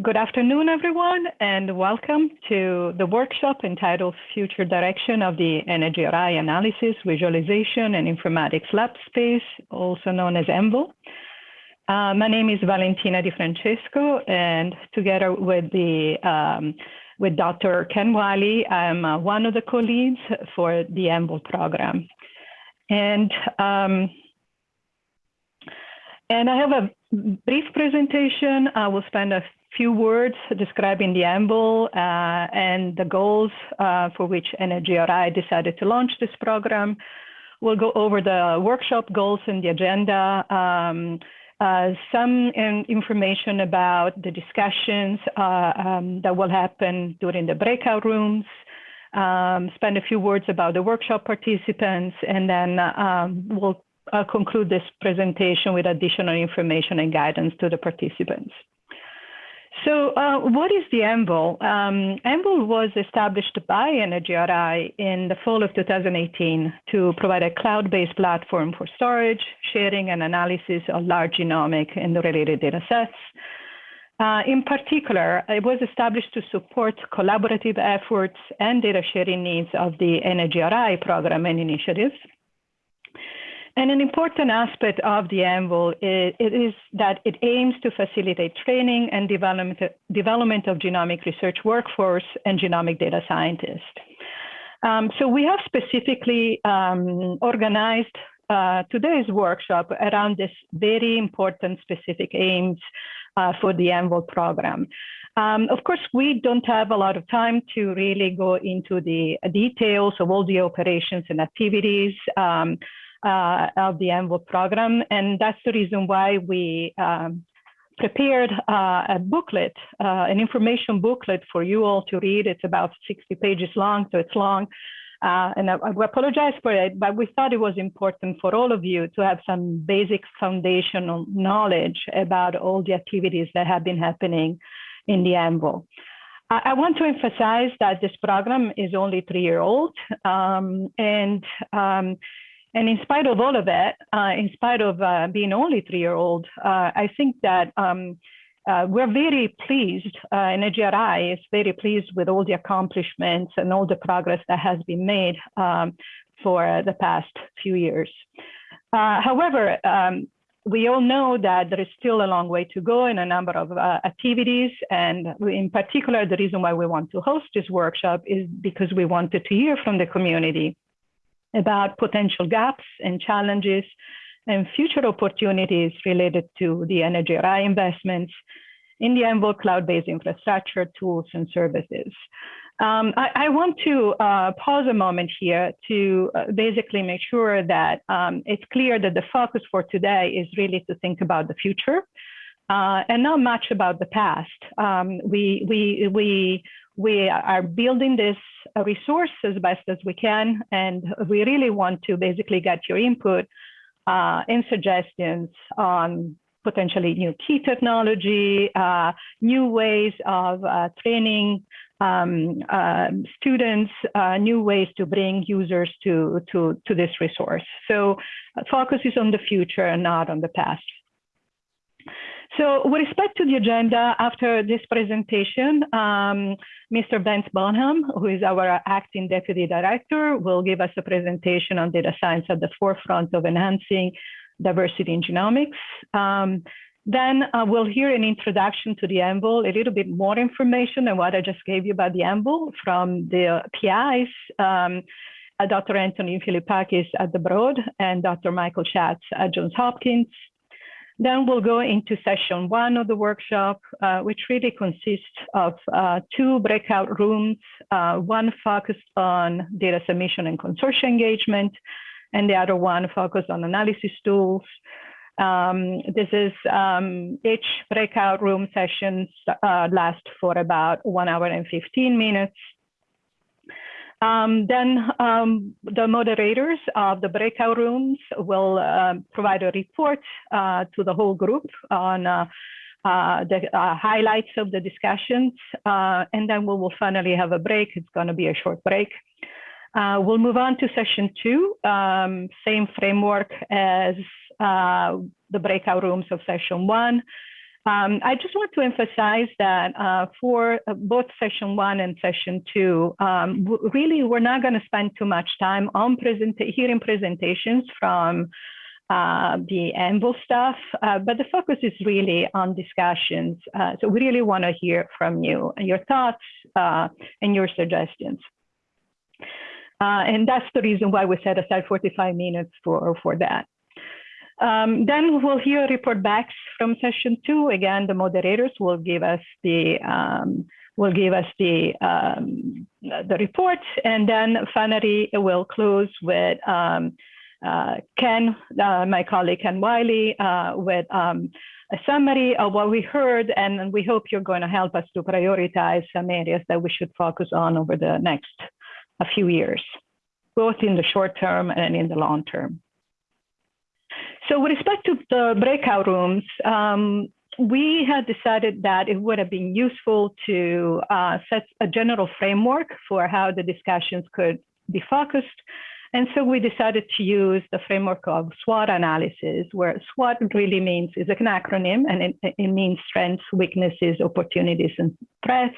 Good afternoon, everyone, and welcome to the workshop entitled Future Direction of the NHGRI Analysis, Visualization, and Informatics Lab Space, also known as AnVIL. Uh, my name is Valentina Di Francesco, and together with, the, um, with Dr. Ken Wiley, I'm uh, one of the co-leads for the AnVIL program. And, um, and I have a brief presentation. I will spend a few words describing the AnVIL uh, and the goals uh, for which NHGRI decided to launch this program. We'll go over the workshop goals and the agenda, um, uh, some in information about the discussions uh, um, that will happen during the breakout rooms, um, spend a few words about the workshop participants, and then um, we'll uh, conclude this presentation with additional information and guidance to the participants. So uh, what is the AnVIL? Um, was established by NHGRI in the fall of 2018 to provide a cloud-based platform for storage, sharing, and analysis of large genomic and related data sets. Uh, in particular, it was established to support collaborative efforts and data sharing needs of the NHGRI program and initiatives. And an important aspect of the AnVIL is, is that it aims to facilitate training and development, development of genomic research workforce and genomic data scientists. Um, so we have specifically um, organized uh, today's workshop around this very important specific aims uh, for the AnVIL program. Um, of course, we don't have a lot of time to really go into the details of all the operations and activities. Um, uh, of the AnVIL program. And that's the reason why we um, prepared uh, a booklet, uh, an information booklet for you all to read. It's about 60 pages long, so it's long. Uh, and I, I, apologize for it, but we thought it was important for all of you to have some basic foundational knowledge about all the activities that have been happening in the AnVIL. I, I want to emphasize that this program is only three year old um, and um, and in spite of all of that, uh, in spite of uh, being only three-year-old, uh, I think that um, uh, we're very pleased, uh, and NHGRI is very pleased with all the accomplishments and all the progress that has been made um, for the past few years. Uh, however, um, we all know that there is still a long way to go in a number of uh, activities. And in particular, the reason why we want to host this workshop is because we wanted to hear from the community about potential gaps and challenges and future opportunities related to the NHGRI investments in the AnVIL cloud-based infrastructure, tools, and services. Um, I, I, want to uh, pause a moment here to uh, basically make sure that um, it's clear that the focus for today is really to think about the future uh, and not much about the past. Um, we, we, we we are building this resource as best as we can, and we really want to basically get your input uh, and suggestions on potentially new key technology, uh, new ways of uh, training um, uh, students, uh, new ways to bring users to, to, to this resource. So uh, focus is on the future and not on the past. So with respect to the agenda, after this presentation, um, Mr. Vance Bonham, who is our acting deputy director, will give us a presentation on data science at the forefront of enhancing diversity in genomics. Um, then uh, we'll hear an introduction to the AnVIL, a little bit more information than what I just gave you about the AnVIL from the PIs, um, Dr. Anthony Philippakis at the Broad and Dr. Michael Schatz at Johns Hopkins. Then we'll go into session one of the workshop, uh, which really consists of uh, two breakout rooms, uh, one focused on data submission and consortium engagement, and the other one focused on analysis tools. Um, this is um, each breakout room sessions uh, last for about one hour and 15 minutes. Um, then um, the moderators of the breakout rooms will uh, provide a report uh, to the whole group on uh, uh the uh, highlights of the discussions. Uh, and then we will finally have a break. It's going to be a short break. we'll move on to session two, um, same framework as the breakout rooms of session one. Um, I just want to emphasize that uh, for uh, both session one and session two, um, really we're not going to spend too much time on present hearing presentations from uh, the AnVIL stuff, uh, but the focus is really on discussions. Uh, so we really want to hear from you and your thoughts uh, and your suggestions. and that's the reason why we set aside 45 minutes for, for that. Um, then we'll hear report backs from session two. Again, the moderators will give us the um, will give us the um, the report, and then finally we'll close with um, uh, Ken, uh, my colleague Ken Wiley, uh, with um, a summary of what we heard, and we hope you're going to help us to prioritize some areas that we should focus on over the next a few years, both in the short term and in the long term. So with respect to the breakout rooms, um, we had decided that it would have been useful to uh, set a general framework for how the discussions could be focused. And so we decided to use the framework of SWOT analysis, where SWOT really means is an acronym and it, it means strengths, weaknesses, opportunities, and threats.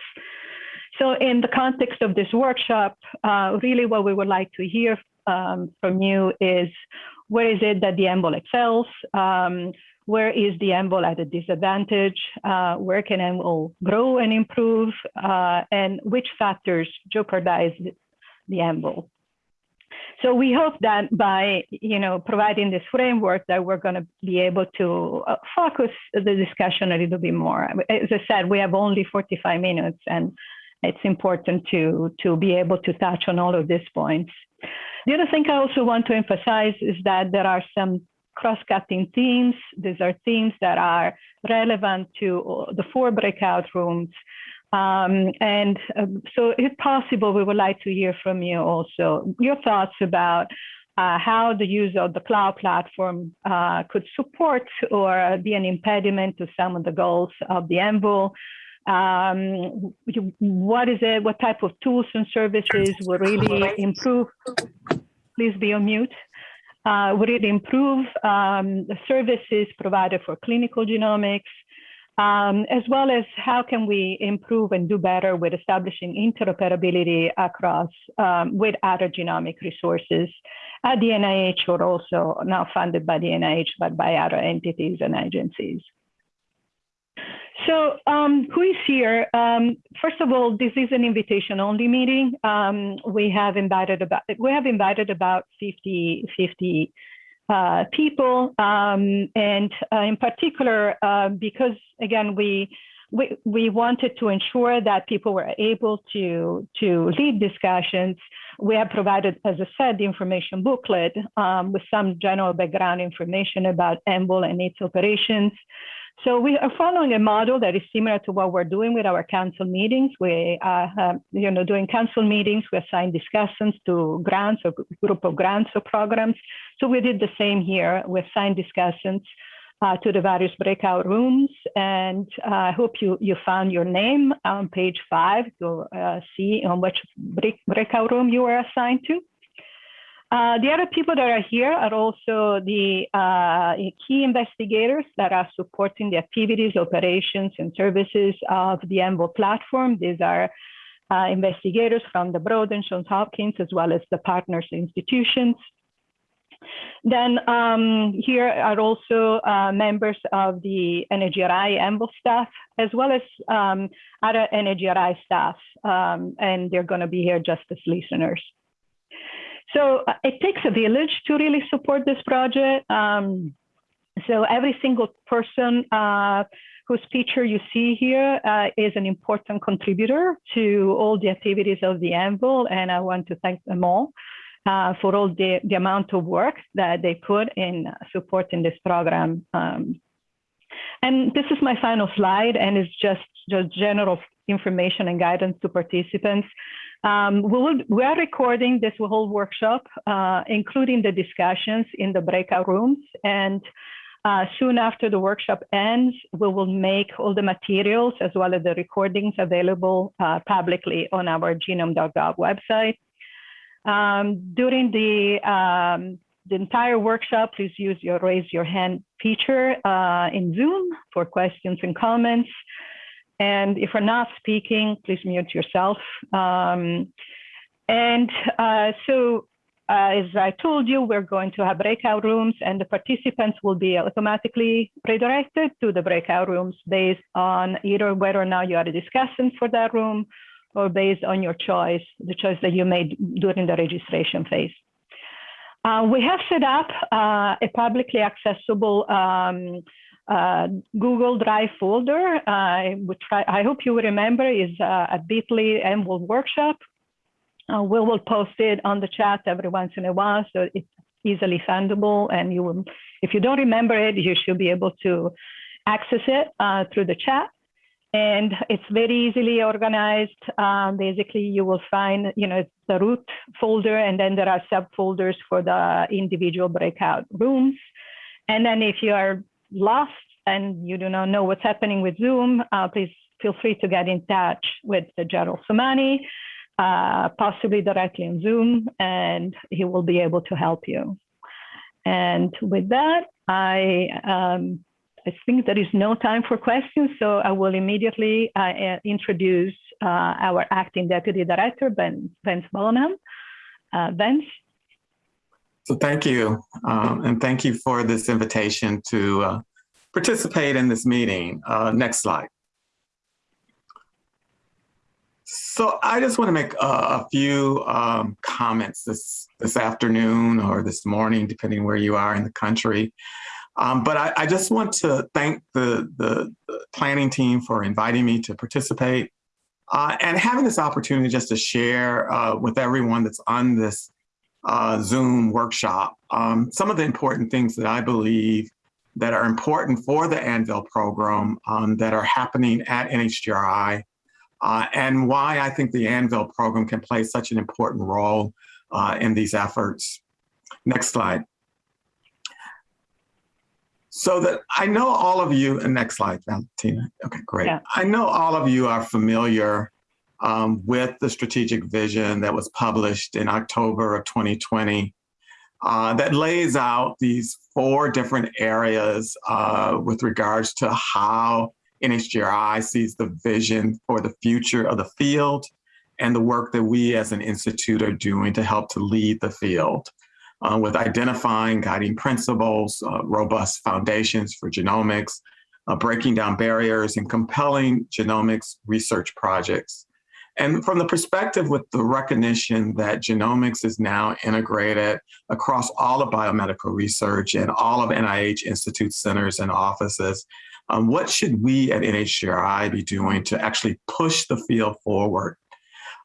So in the context of this workshop, uh, really what we would like to hear um, from you is where is it that the AnVIL excels? Um, where is the AnVIL at a disadvantage? Uh, where can AnVIL grow and improve? Uh, and which factors jeopardize the AnVIL? So we hope that by you know providing this framework that we're going to be able to uh, focus the discussion a little bit more. As I said, we have only 45 minutes and it's important to, to be able to touch on all of these points. The other thing I also want to emphasize is that there are some cross-cutting themes. These are themes that are relevant to the four breakout rooms. Um, and um, so if possible, we would like to hear from you also your thoughts about uh, how the use of the cloud platform uh, could support or be an impediment to some of the goals of the AnVIL. Um, what is it? What type of tools and services will really improve? Please be on mute. Uh, would it improve um, the services provided for clinical genomics, um, as well as how can we improve and do better with establishing interoperability across um, with other genomic resources at the NIH or also now funded by the NIH, but by other entities and agencies. So um, who is here? Um, first of all, this is an invitation only meeting. Um, we have invited about we have invited about 50, 50 uh, people, um, and uh, in particular, uh, because again we, we we wanted to ensure that people were able to to lead discussions. We have provided, as I said, the information booklet um, with some general background information about AnVIL and its operations. So we are following a model that is similar to what we're doing with our council meetings. We are, uh, you know, doing council meetings. We assign discussants to grants or group of grants or programs. So we did the same here. We assigned discussants uh, to the various breakout rooms. And uh, I hope you, you found your name on page five to uh, see on which break, breakout room you were assigned to. Uh, the other people that are here are also the uh, key investigators that are supporting the activities, operations, and services of the AnVIL platform. These are uh, investigators from the Broad and Johns Hopkins, as well as the partners institutions. Then um, here are also uh, members of the NHGRI AnVIL staff, as well as um, other NHGRI staff, um, and they're going to be here just as listeners. So uh, it takes a village to really support this project. Um, so every single person uh, whose picture you see here uh, is an important contributor to all the activities of the AnVIL, and I want to thank them all uh, for all the, the amount of work that they put in supporting this program. Um, and this is my final slide, and it's just, just general information and guidance to participants. Um, we, will, we are recording this whole workshop, uh, including the discussions in the breakout rooms. And uh, soon after the workshop ends, we will make all the materials as well as the recordings available uh, publicly on our genome.gov website. Um, during the um, the entire workshop, please use your raise your hand feature uh, in Zoom for questions and comments. And if we're not speaking, please mute yourself. Um, and uh, so uh, as I told you, we're going to have breakout rooms and the participants will be automatically redirected to the breakout rooms based on either whether or not you are a for that room or based on your choice, the choice that you made during the registration phase. Uh, we have set up uh, a publicly accessible um, uh, Google Drive folder. I would try, I hope you remember is uh, a bit.ly AnVIL workshop. Uh, we will post it on the chat every once in a while, so it's easily findable. And you will, if you don't remember it, you should be able to access it uh, through the chat. And it's very easily organized. Um, basically, you will find, you know, the root folder, and then there are subfolders for the individual breakout rooms. And then if you are lost and you do not know what's happening with Zoom, uh, please feel free to get in touch with Gerald Somani, uh, possibly directly on Zoom, and he will be able to help you. And with that, I, um, I think there is no time for questions, so I will immediately uh, uh introduce uh, our acting deputy director, Ben, Vance Bonham. Uh, Vance. So thank you, um, and thank you for this invitation to uh, participate in this meeting. Uh, next slide. So I just want to make a, a few um, comments this this afternoon or this morning, depending where you are in the country. Um, but I, I, just want to thank the, the, the, planning team for inviting me to participate uh, and having this opportunity just to share uh, with everyone that's on this uh, Zoom workshop, um, some of the important things that I believe that are important for the Anvil program um, that are happening at NHGRI uh, and why I think the Anvil program can play such an important role uh, in these efforts. Next slide. So that I know all of you, and next slide, Valentina. Okay, great. Yeah. I know all of you are familiar um, with the strategic vision that was published in October of 2020 uh, that lays out these four different areas uh, with regards to how NHGRI sees the vision for the future of the field and the work that we as an institute are doing to help to lead the field uh, with identifying guiding principles, uh, robust foundations for genomics, uh, breaking down barriers and compelling genomics research projects. And from the perspective with the recognition that genomics is now integrated across all of biomedical research and all of NIH Institute centers and offices, um, what should we at NHGRI be doing to actually push the field forward?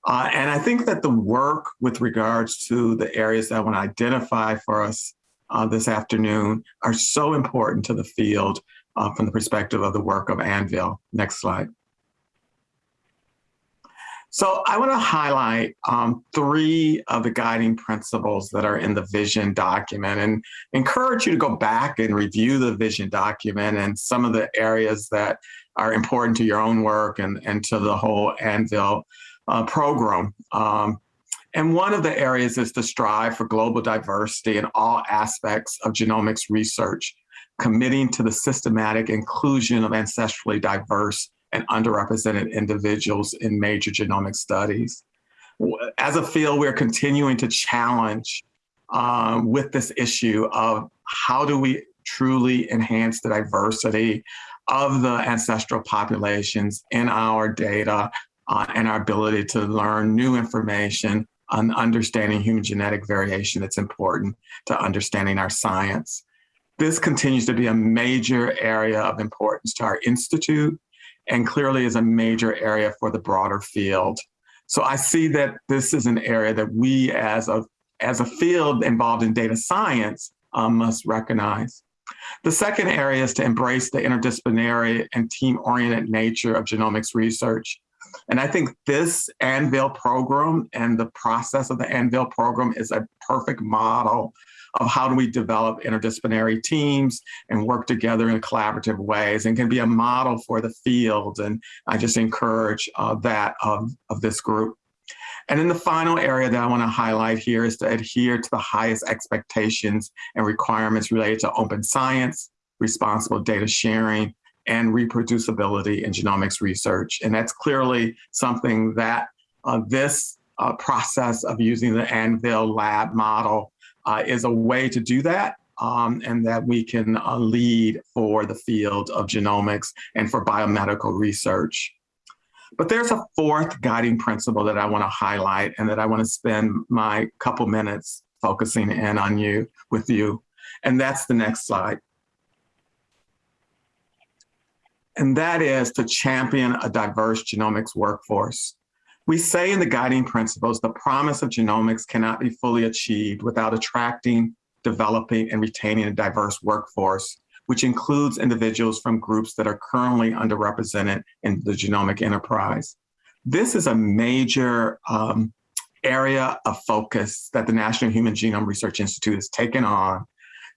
Uh, and I think that the work with regards to the areas that I want to identify for us uh, this afternoon are so important to the field uh, from the perspective of the work of Anvil. Next slide. So I want to highlight um, three of the guiding principles that are in the vision document and encourage you to go back and review the vision document and some of the areas that are important to your own work and, and to the whole Anvil uh, program. Um, and one of the areas is to strive for global diversity in all aspects of genomics research, committing to the systematic inclusion of ancestrally diverse and underrepresented individuals in major genomic studies. As a field, we're continuing to challenge um, with this issue of how do we truly enhance the diversity of the ancestral populations in our data uh, and our ability to learn new information on understanding human genetic variation that's important to understanding our science. This continues to be a major area of importance to our institute and clearly is a major area for the broader field. So I see that this is an area that we as a, as a field involved in data science um, must recognize. The second area is to embrace the interdisciplinary and team-oriented nature of genomics research. And I think this Anvil program and the process of the Anvil program is a perfect model of how do we develop interdisciplinary teams and work together in collaborative ways and can be a model for the field. And I just encourage uh, that of, of this group. And then the final area that I want to highlight here is to adhere to the highest expectations and requirements related to open science, responsible data sharing, and reproducibility in genomics research. And that's clearly something that uh, this uh, process of using the Anvil lab model uh, is a way to do that. Um, and that we can uh, lead for the field of genomics and for biomedical research. But there's a fourth guiding principle that I want to highlight and that I want to spend my couple minutes focusing in on you with you. And that's the next slide. And that is to champion a diverse genomics workforce. We say in the guiding principles, the promise of genomics cannot be fully achieved without attracting, developing, and retaining a diverse workforce, which includes individuals from groups that are currently underrepresented in the genomic enterprise. This is a major um, area of focus that the National Human Genome Research Institute has taken on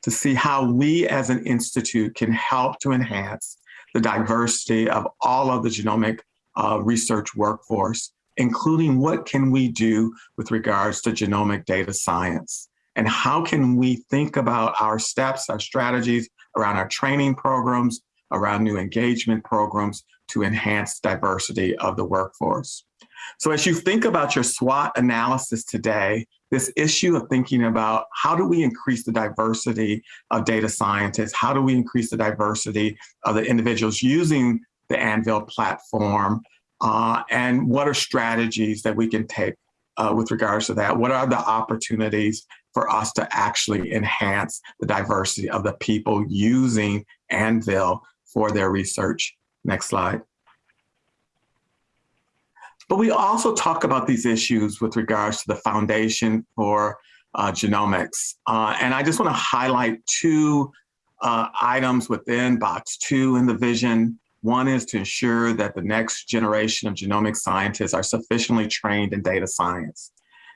to see how we as an institute can help to enhance the diversity of all of the genomic uh, research workforce including what can we do with regards to genomic data science? And how can we think about our steps, our strategies around our training programs, around new engagement programs to enhance diversity of the workforce? So as you think about your SWOT analysis today, this issue of thinking about how do we increase the diversity of data scientists? How do we increase the diversity of the individuals using the Anvil platform uh, and what are strategies that we can take uh, with regards to that? What are the opportunities for us to actually enhance the diversity of the people using Anvil for their research? Next slide. But we also talk about these issues with regards to the Foundation for uh, Genomics. Uh, and I just want to highlight two uh, items within box two in the vision one is to ensure that the next generation of genomic scientists are sufficiently trained in data science.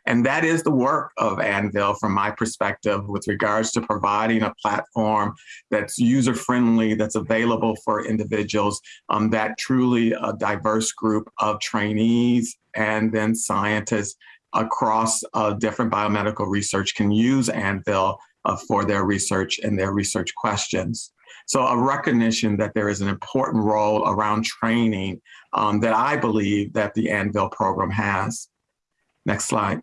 And that is the work of Anvil from my perspective with regards to providing a platform that's user-friendly, that's available for individuals, um, that truly a diverse group of trainees and then scientists across uh, different biomedical research can use Anvil uh, for their research and their research questions. So a recognition that there is an important role around training um, that I believe that the Anvil program has. Next slide.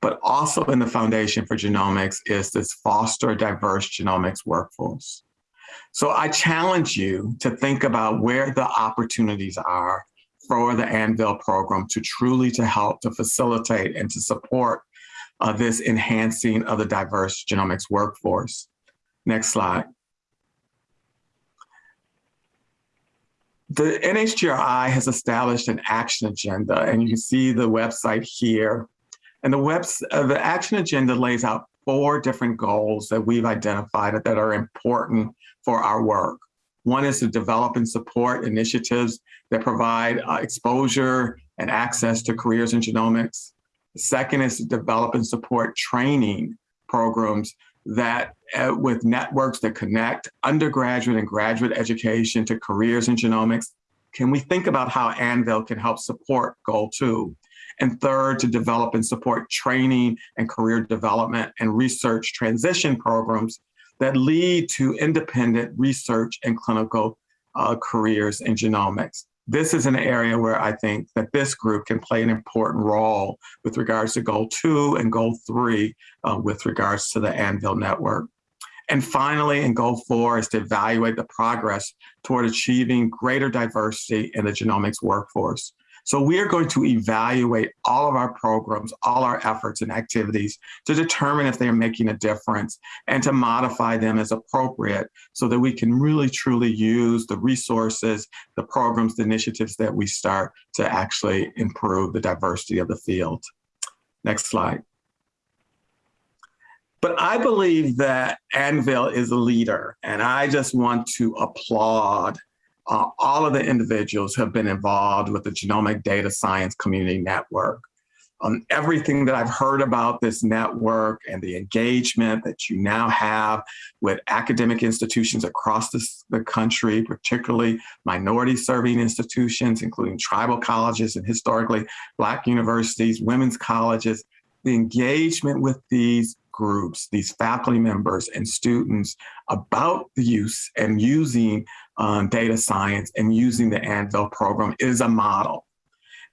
But also in the Foundation for Genomics is this foster diverse genomics workforce. So I challenge you to think about where the opportunities are for the Anvil program to truly to help to facilitate and to support uh, this enhancing of the diverse genomics workforce. Next slide. The NHGRI has established an action agenda, and you can see the website here. And the, uh, the action agenda lays out four different goals that we've identified that are important for our work. One is to develop and support initiatives that provide uh, exposure and access to careers in genomics. The second is to develop and support training programs that uh, with networks that connect undergraduate and graduate education to careers in genomics, can we think about how Anvil can help support goal two? And third, to develop and support training and career development and research transition programs that lead to independent research and clinical uh, careers in genomics this is an area where I think that this group can play an important role with regards to goal two and goal three uh, with regards to the Anvil network. And finally, in goal four is to evaluate the progress toward achieving greater diversity in the genomics workforce. So we are going to evaluate all of our programs, all our efforts and activities to determine if they are making a difference and to modify them as appropriate so that we can really truly use the resources, the programs, the initiatives that we start to actually improve the diversity of the field. Next slide. But I believe that Anvil is a leader, and I just want to applaud uh, all of the individuals who have been involved with the Genomic Data Science Community Network. on everything that I've heard about this network and the engagement that you now have with academic institutions across this, the country, particularly minority serving institutions, including tribal colleges and historically Black universities, women's colleges, the engagement with these groups, these faculty members and students about the use and using um, data science and using the Anvil program is a model.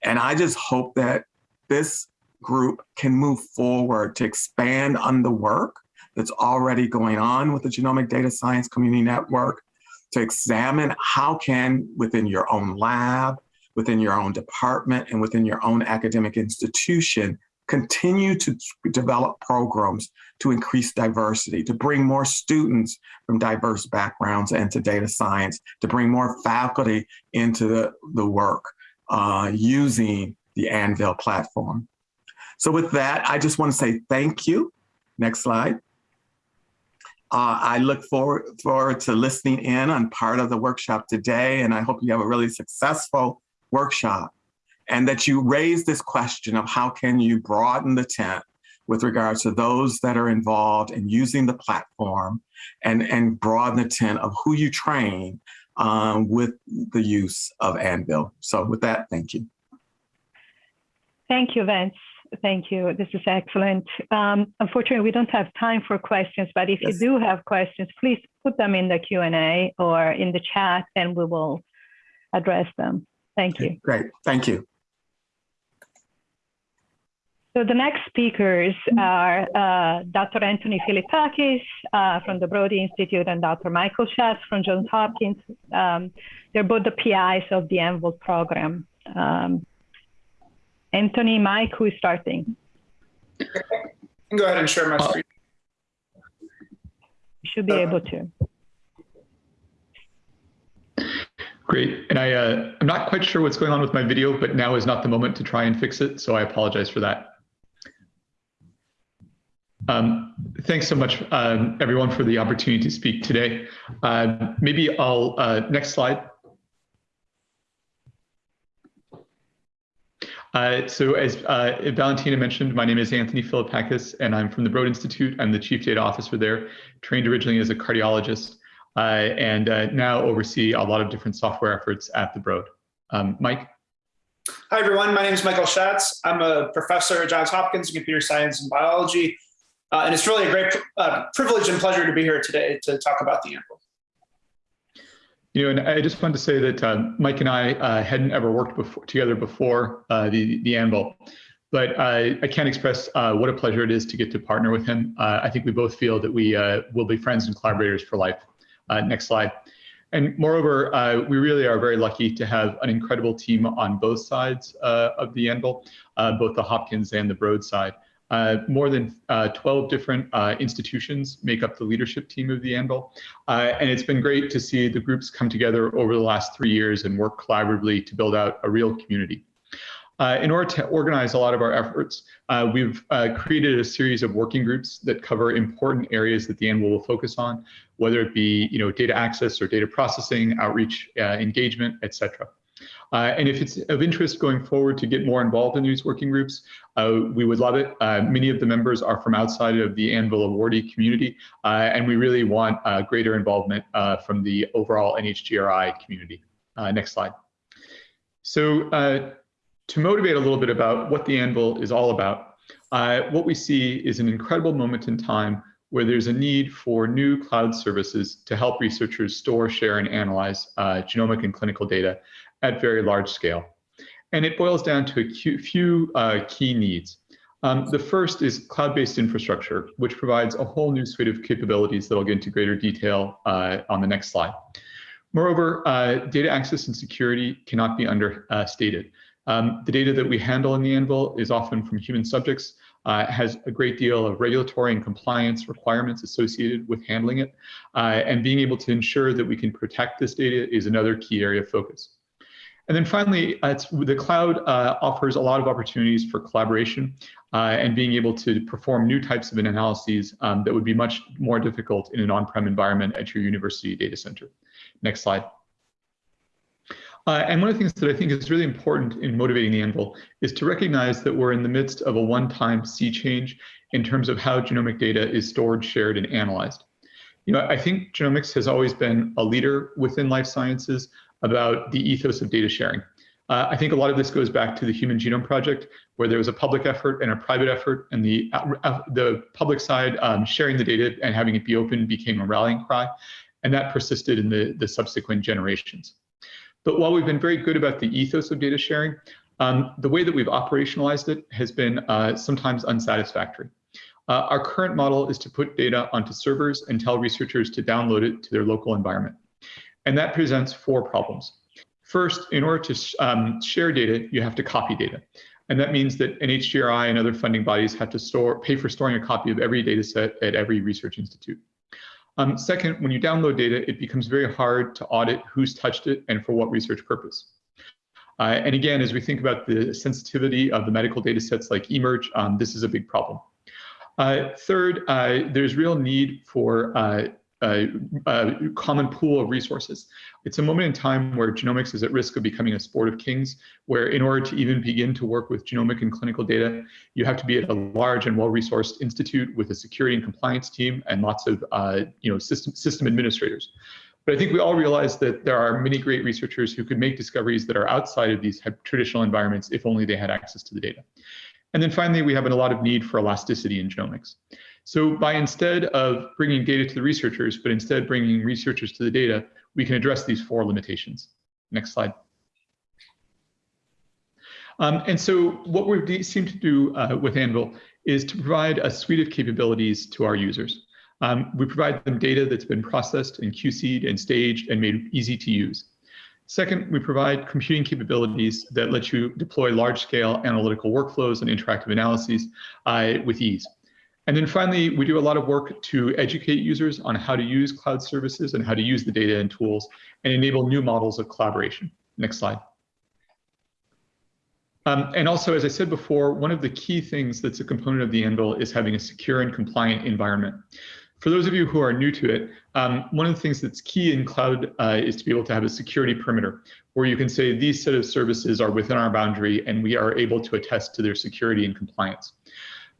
And I just hope that this group can move forward to expand on the work that's already going on with the Genomic Data Science Community Network, to examine how can, within your own lab, within your own department, and within your own academic institution, continue to develop programs to increase diversity, to bring more students from diverse backgrounds into data science, to bring more faculty into the, the work uh, using the Anvil platform. So with that, I just want to say thank you. Next slide. Uh, I look forward, forward to listening in on part of the workshop today, and I hope you have a really successful workshop and that you raise this question of how can you broaden the tent with regards to those that are involved in using the platform and, and broaden the tent of who you train um, with the use of Anvil. So with that, thank you. Thank you, Vince. Thank you. This is excellent. Um, unfortunately, we don't have time for questions, but if yes. you do have questions, please put them in the Q&A or in the chat and we will address them. Thank you. Great. Thank you. So the next speakers are uh, Dr. Anthony Philippakis uh, from the Broad Institute and Dr. Michael Schatz from Johns Hopkins. Um, they're both the PIs of the Anvil program. Um, Anthony, Mike, who is starting? Go ahead and share my screen. You should be uh, able to. Great. And I, uh, I'm not quite sure what's going on with my video, but now is not the moment to try and fix it. So I apologize for that. Um, thanks so much, um, everyone, for the opportunity to speak today. Uh, maybe I'll, uh, next slide. Uh, so as uh, Valentina mentioned, my name is Anthony Philippakis, and I'm from the Broad Institute. I'm the Chief Data Officer there, trained originally as a cardiologist, uh, and uh, now oversee a lot of different software efforts at the Broad. Um, Mike? Hi, everyone. My name is Michael Schatz. I'm a professor at Johns Hopkins in computer science and biology. Uh, and it's really a great uh, privilege and pleasure to be here today to talk about the Anvil. You know, and I just wanted to say that uh, Mike and I uh, hadn't ever worked before, together before uh, the, the Anvil, but I can't express uh, what a pleasure it is to get to partner with him. I think we both feel that we will be friends and collaborators for life. next slide. And moreover, uh, we really are very lucky to have an incredible team on both sides uh, of the Anvil, uh, both the Hopkins and the Broad side. Uh, more than uh, 12 different uh, institutions make up the leadership team of the Anvil. Uh, and it's been great to see the groups come together over the last three years and work collaboratively to build out a real community. Uh, in order to organize a lot of our efforts, uh, we've created a series of working groups that cover important areas that the Anvil will focus on, whether it be you know, data access or data processing, outreach, engagement, et cetera. Uh, and if it's of interest going forward to get more involved in these working groups, uh, we would love it. Uh, many of the members are from outside of the Anvil awardee community, uh, and we really want uh, greater involvement uh, from the overall NHGRI community. next slide. So to motivate a little bit about what the Anvil is all about, what we see is an incredible moment in time where there's a need for new cloud services to help researchers store, share, and analyze genomic and clinical data at very large scale. And it boils down to a few uh, key needs. Um, the first is cloud-based infrastructure, which provides a whole new suite of capabilities that I'll get into greater detail uh, on the next slide. Moreover, uh, data access and security cannot be understated. Um, the data that we handle in the Anvil is often from human subjects, uh, has a great deal of regulatory and compliance requirements associated with handling it, uh, and being able to ensure that we can protect this data is another key area of focus. And then finally, uh, the cloud uh, offers a lot of opportunities for collaboration uh, and being able to perform new types of analyses um, that would be much more difficult in an on-prem environment at your university data center. Next slide. Uh, and one of the things that I think is really important in motivating the Anvil is to recognize that we're in the midst of a one-time sea change in terms of how genomic data is stored, shared, and analyzed. You know, I think genomics has always been a leader within life sciences about the ethos of data sharing. Uh, I think a lot of this goes back to the Human Genome Project, where there was a public effort and a private effort, and the uh, the public side um, sharing the data and having it be open became a rallying cry, and that persisted in the, the subsequent generations. But while we've been very good about the ethos of data sharing, um, the way that we've operationalized it has been uh, sometimes unsatisfactory. Uh, our current model is to put data onto servers and tell researchers to download it to their local environment. And that presents four problems. First, in order to um, share data, you have to copy data. And that means that NHGRI and other funding bodies have to store, pay for storing a copy of every data set at every research institute. Um, second, when you download data, it becomes very hard to audit who's touched it and for what research purpose. Uh, and again, as we think about the sensitivity of the medical data sets like eMERGE, um, this is a big problem. Uh, third, uh, there's real need for uh, a, a, common pool of resources. It's a moment in time where genomics is at risk of becoming a sport of kings, where in order to even begin to work with genomic and clinical data, you have to be at a large and well-resourced institute with a security and compliance team and lots of uh, you know, system, system administrators. But I think we all realize that there are many great researchers who could make discoveries that are outside of these traditional environments if only they had access to the data. And then finally, we have a lot of need for elasticity in genomics. So by instead of bringing data to the researchers, but instead bringing researchers to the data, we can address these four limitations. Next slide. Um, and so what we seem to do uh, with Anvil is to provide a suite of capabilities to our users. Um, we provide them data that's been processed and QC'd and staged and made easy to use. Second, we provide computing capabilities that let you deploy large-scale analytical workflows and interactive analyses uh, with ease. And then finally, we do a lot of work to educate users on how to use cloud services and how to use the data and tools and enable new models of collaboration. Next slide. Um, and also, as I said before, one of the key things that's a component of the Anvil is having a secure and compliant environment. For those of you who are new to it, um, one of the things that's key in cloud uh, is to be able to have a security perimeter where you can say these set of services are within our boundary and we are able to attest to their security and compliance.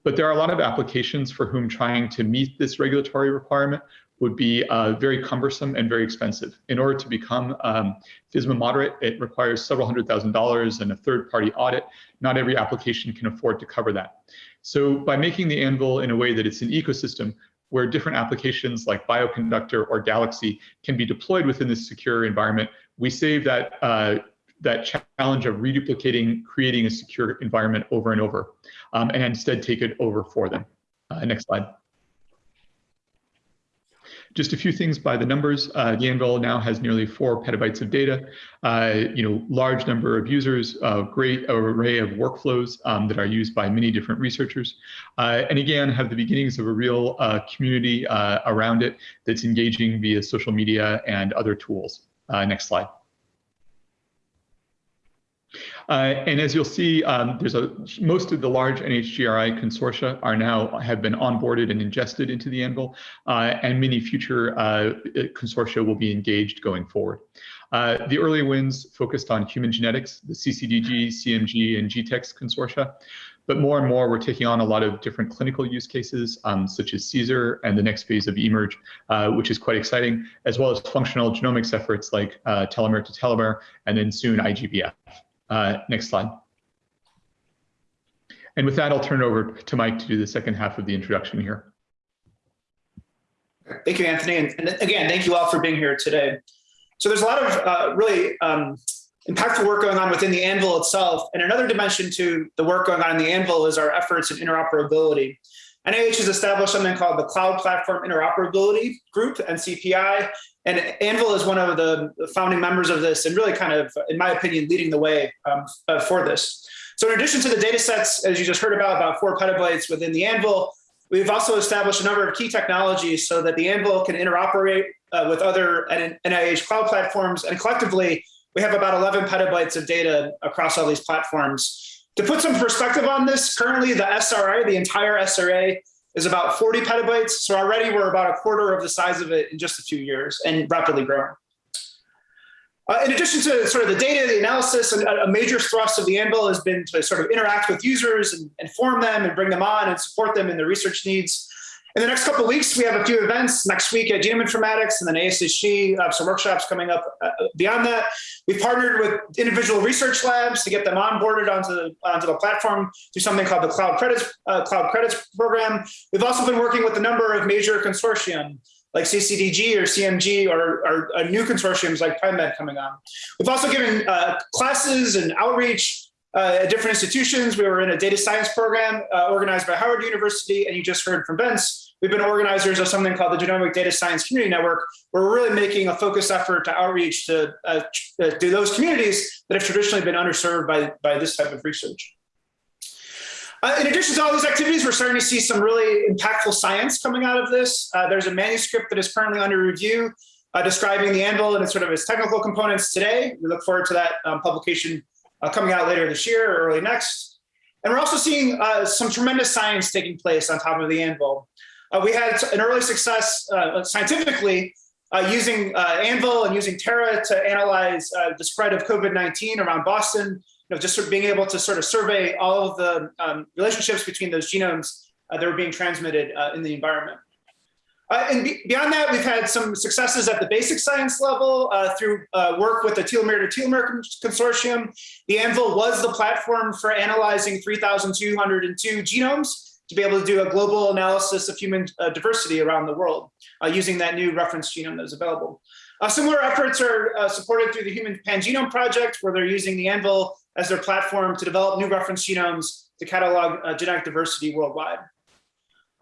But there are a lot of applications for whom trying to meet this regulatory requirement would be uh, very cumbersome and very expensive. In order to become um, FISMA moderate, it requires several hundred thousand dollars and a third party audit. Not every application can afford to cover that. So by making the Anvil in a way that it's an ecosystem where different applications like Bioconductor or Galaxy can be deployed within this secure environment, we save that uh, that challenge of reduplicating, creating a secure environment over and over, um, and instead take it over for them. Uh, next slide. Just a few things by the numbers. Uh, the Anvil now has nearly four petabytes of data, uh, you know, large number of users, a great array of workflows um, that are used by many different researchers. Uh, and again, have the beginnings of a real uh, community uh, around it that's engaging via social media and other tools. Uh, next slide. Uh, and as you'll see, um, there's a most of the large NHGRI consortia are now have been onboarded and ingested into the Anvil, uh, and many future uh, consortia will be engaged going forward. Uh, the early wins focused on human genetics, the CCDG, CMG, and GTEx consortia. But more and more, we're taking on a lot of different clinical use cases, um, such as CSER and the next phase of eMERGE, uh, which is quite exciting, as well as functional genomics efforts like uh, telomere to telomere, and then soon IGVF. Uh, next slide. And with that, I'll turn it over to Mike to do the second half of the introduction here. Thank you, Anthony. And, and again, thank you all for being here today. So there's a lot of uh, really um, impactful work going on within the Anvil itself. And another dimension to the work going on in the Anvil is our efforts in interoperability. NIH has established something called the Cloud Platform Interoperability Group, NCPI, and Anvil is one of the founding members of this and really kind of, in my opinion, leading the way um, uh, for this. So in addition to the data sets, as you just heard about, about four petabytes within the Anvil, we've also established a number of key technologies so that the Anvil can interoperate uh, with other NIH cloud platforms. And collectively, we have about 11 petabytes of data across all these platforms. To put some perspective on this, currently the SRA, the entire SRA, is about 40 petabytes. So already we're about a quarter of the size of it in just a few years and rapidly growing. Uh, in addition to sort of the data, the analysis, and a major thrust of the Anvil has been to sort of interact with users and inform them and bring them on and support them in their research needs. In the next couple weeks, we have a few events next week at Genome Informatics and then ASHG, uh, some workshops coming up uh, beyond that. We've partnered with individual research labs to get them onboarded onto the, onto the platform through something called the Cloud Credits, uh, Cloud Credits Program. We've also been working with a number of major consortium like CCDG or CMG or, or, or new consortiums like PrimeMed coming on. We've also given uh, classes and outreach uh, at different institutions. We were in a data science program uh, organized by Howard University, and you just heard from Vince. We've been organizers of something called the Genomic Data Science Community Network, we're really making a focused effort to outreach to, uh, to those communities that have traditionally been underserved by, by this type of research. Uh, in addition to all these activities, we're starting to see some really impactful science coming out of this. Uh, there's a manuscript that is currently under review uh, describing the AnVIL and its sort of its technical components today. We look forward to that um, publication uh, coming out later this year or early next. And we're also seeing uh, some tremendous science taking place on top of the AnVIL. Uh, we had an early success scientifically using AnVIL and using Terra to analyze the spread of COVID-19 around Boston know, just sort of being able to sort of survey all of the um, relationships between those genomes uh, that were being transmitted uh, in the environment. Uh, and be beyond that, we've had some successes at the basic science level uh, through uh, work with the telomere to telomere consortium. The AnVIL was the platform for analyzing 3,202 genomes to be able to do a global analysis of human uh, diversity around the world using that new reference genome that is available. similar efforts are supported through the Human Pangenome Project, where they're using the AnVIL as their platform to develop new reference genomes to catalog uh, genetic diversity worldwide.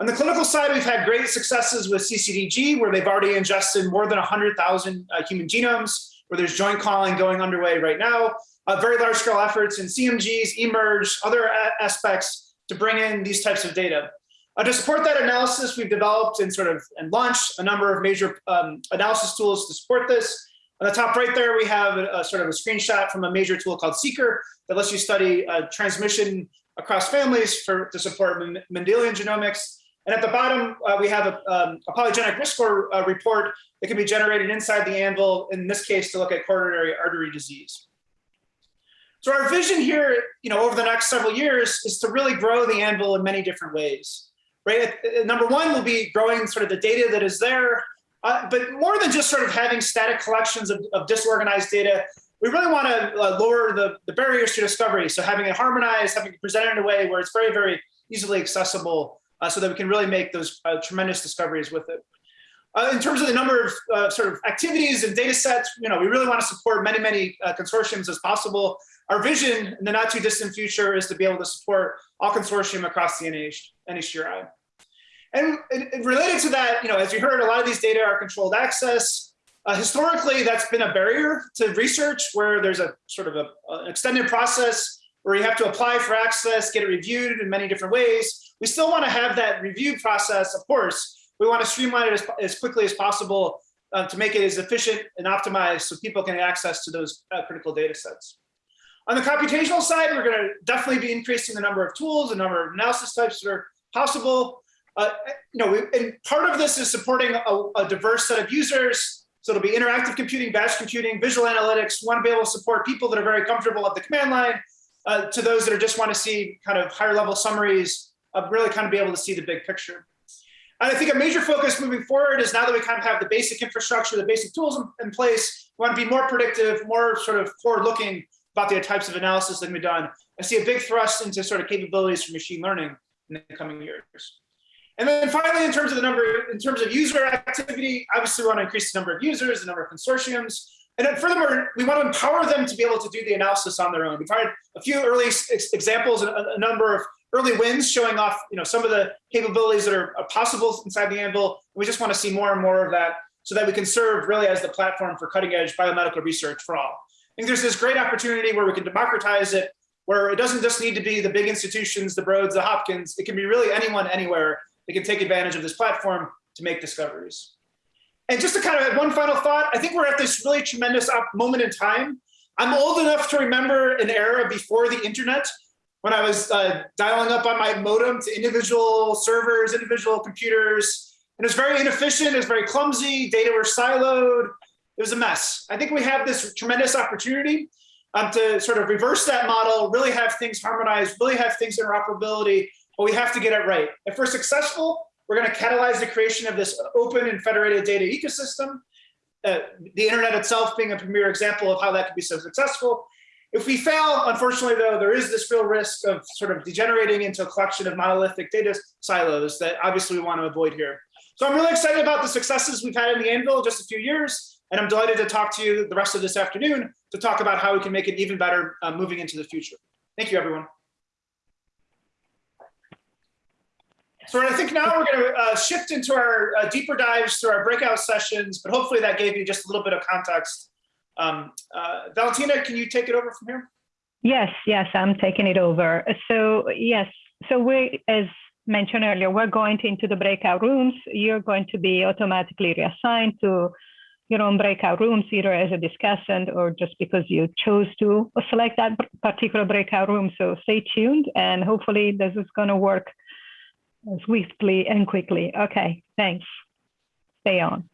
On the clinical side, we've had great successes with CCDG, where they've already ingested more than 100,000 uh, human genomes, where there's joint calling going underway right now. Uh, very large scale efforts in CMGs, eMERGE, other aspects to bring in these types of data. Uh, to support that analysis, we've developed and sort of and launched a number of major um, analysis tools to support this. On the top right there, we have a, a, sort of a screenshot from a major tool called seqr that lets you study uh, transmission across families for to support Mendelian genomics. And at the bottom, uh, we have a, um, a, polygenic risk score uh, report that can be generated inside the AnVIL, in this case, to look at coronary artery disease. So our vision here, you know, over the next several years is to really grow the AnVIL in many different ways, right? Number one will be growing sort of the data that is there uh, but more than just sort of having static collections of, of disorganized data, we really want to uh, lower the, the barriers to discovery. So having it harmonized, having it presented in a way where it's very, very easily accessible uh, so that we can really make those uh, tremendous discoveries with it. Uh, in terms of the number of uh, sort of activities and data sets, you know, we really want to support many, many consortiums as possible. Our vision in the not too distant future is to be able to support all consortium across the NH, NHGRI. And, and, related to that, you know, as you heard, a lot of these data are controlled access. Uh, historically, that's been a barrier to research where there's a sort of a, an extended process where you have to apply for access, get it reviewed in many different ways. We still want to have that review process, of course. We want to streamline it as, as quickly as possible uh, to make it as efficient and optimized so people can access to those uh, critical data sets. On the computational side, we're going to definitely be increasing the number of tools, the number of analysis types that are possible. Uh, you know, and part of this is supporting a, a, diverse set of users. So it'll be interactive computing, batch computing, visual analytics. We want to be able to support people that are very comfortable at the command line uh, to those that are just want to see kind of higher level summaries of really kind of be able to see the big picture. And I think a major focus moving forward is now that we kind of have the basic infrastructure, the basic tools in, in place, we want to be more predictive, more sort of forward looking about the types of analysis that can be done. I see a big thrust into sort of capabilities for machine learning in the coming years. And then finally, in terms of the number, in terms of user activity, obviously we want to increase the number of users, the number of consortiums. And then furthermore, we want to empower them to be able to do the analysis on their own. We've had a few early examples, a, a number of early wins showing off you know, some of the capabilities that are uh, possible inside the AnVIL. We just want to see more and more of that so that we can serve really as the platform for cutting edge biomedical research for all. I think there's this great opportunity where we can democratize it, where it doesn't just need to be the big institutions, the Broads, the Hopkins, it can be really anyone, anywhere that can take advantage of this platform to make discoveries. And just to kind of add one final thought, I think we're at this really tremendous moment in time. I'm old enough to remember an era before the internet when I was uh, dialing up on my modem to individual servers, individual computers. And it was very inefficient, it was very clumsy, data were siloed. it was a mess. I think we have this tremendous opportunity um, to sort of reverse that model, really have things harmonized, really have things interoperability, but we have to get it right. If we're successful, we're going to catalyze the creation of this open and federated data ecosystem. Uh, the internet itself being a premier example of how that could be so successful. If we fail, unfortunately, though, there is this real risk of sort of degenerating into a collection of monolithic data silos that obviously we want to avoid here. So I'm really excited about the successes we've had in the AnVIL in just a few years, and I'm delighted to talk to you the rest of this afternoon to talk about how we can make it even better uh, moving into the future. Thank you, everyone. So I think now we're going to uh, shift into our uh, deeper dives through our breakout sessions, but hopefully that gave you just a little bit of context. Um, uh, Valentina, can you take it over from here? Yes, yes, I'm taking it over. So yes, so we, as mentioned earlier, we're going into the breakout rooms. You're going to be automatically reassigned to your own breakout rooms, either as a discussant or just because you chose to select that particular breakout room. So stay tuned and hopefully this is going to work swiftly and quickly. Okay, thanks. Stay on.